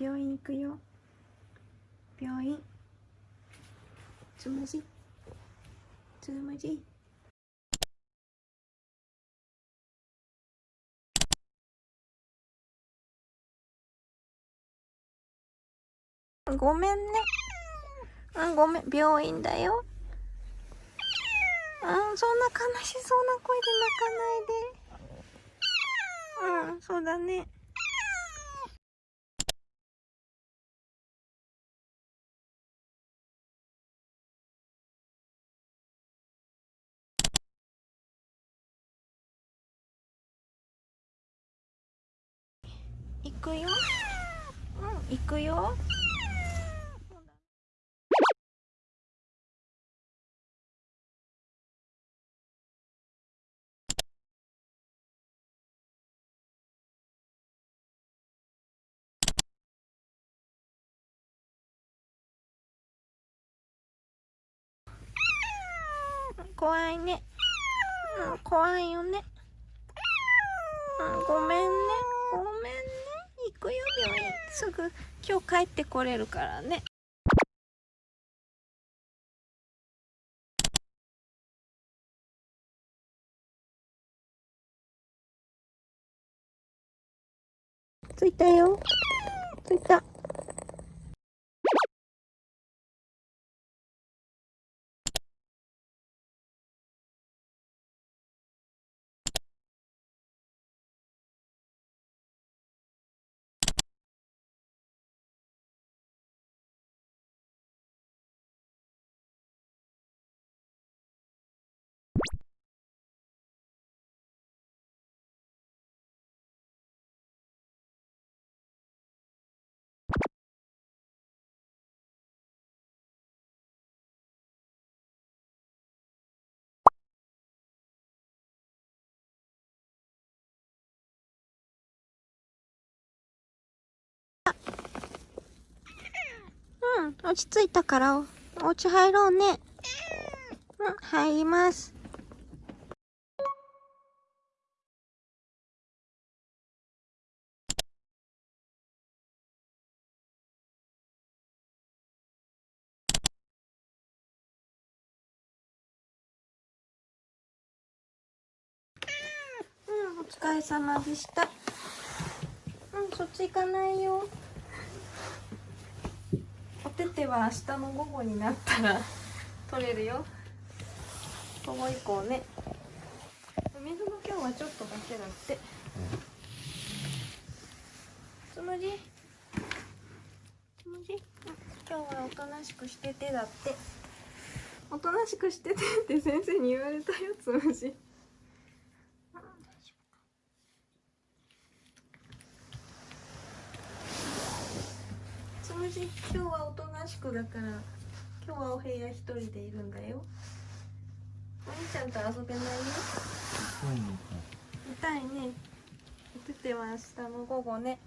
病院行くよ。病院。つむじ。つむじ。ごめんね。うんごめん。病院だよ。うんそんな悲しそうな声で泣かないで。うんそうだね。行くよ。うん行くよ。怖いね、うん、怖いよね、うん、ごめんね。ごめんね。くよ病院。すぐ今日帰ってこれるからね。着いたよ。着いた。うん。落ち着いたから。お家入ろうね。うん。入ります。うん。お疲れ様でした。うん。そっち行かないよ。は明日の午後になったら取れるよ。午後以降ね。水も今日はちょっとだけだって。つむじ？つむじ？今日はおとなしくしててだって。おとなしくしててって先生に言われたよつむじ。今日はおとなしくだから今日はお部屋一人でいるんだよ。お兄ちゃんと遊べないよ？痛いね。てては明日の午後ね